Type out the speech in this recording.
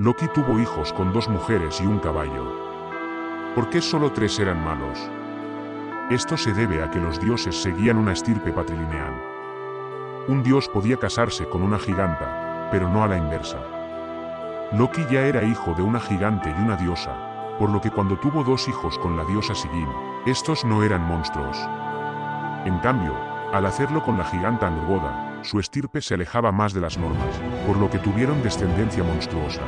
Loki tuvo hijos con dos mujeres y un caballo. ¿Por qué solo tres eran malos? Esto se debe a que los dioses seguían una estirpe patrilineal. Un dios podía casarse con una giganta, pero no a la inversa. Loki ya era hijo de una gigante y una diosa, por lo que cuando tuvo dos hijos con la diosa Sigyn, estos no eran monstruos. En cambio, al hacerlo con la giganta Angrboda, su estirpe se alejaba más de las normas, por lo que tuvieron descendencia monstruosa.